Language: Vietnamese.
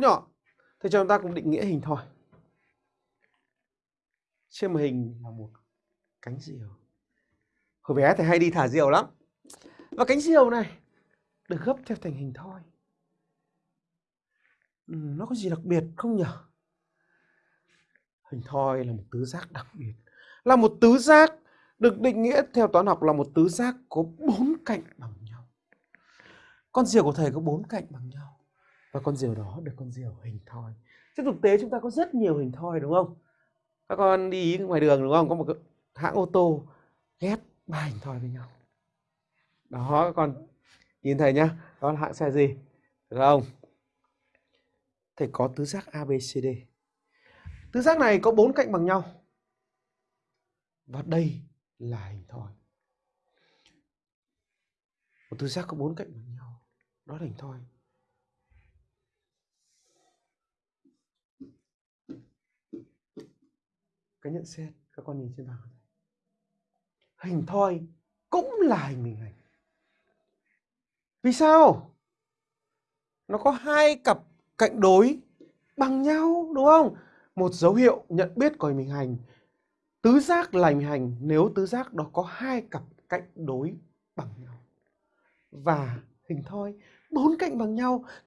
nhỏ. Thế cho chúng ta cũng định nghĩa hình thoi. Trên màn hình là một cánh diều. Hồi bé thì hay đi thả diều lắm. Và cánh diều này được gấp theo thành hình thoi. Ừ, nó có gì đặc biệt không nhỉ? Hình thoi là một tứ giác đặc biệt. Là một tứ giác được định nghĩa theo toán học là một tứ giác có bốn cạnh bằng nhau. Con diều của thầy có bốn cạnh bằng nhau. Và con diều đó được con diều hình thoi. Trên thực tế chúng ta có rất nhiều hình thoi, đúng không? Các con đi ngoài đường, đúng không? Có một cái hãng ô tô ghép ba hình thoi với nhau. Đó, các con nhìn thầy nhá. Đó là hãng xe gì? Được không? Thầy có tứ giác ABCD. Tứ giác này có bốn cạnh bằng nhau. Và đây là hình thoi. Một tứ giác có bốn cạnh bằng nhau. Đó là hình thoi. Cái nhận xét các con nhìn trên bảng này. Hình thoi cũng là hình bình hành. Vì sao? Nó có hai cặp cạnh đối bằng nhau, đúng không? Một dấu hiệu nhận biết của hình bình hành, Tứ giác là hình hành, nếu tứ giác đó có hai cặp cạnh đối bằng nhau. Và hình thoi, bốn cạnh bằng nhau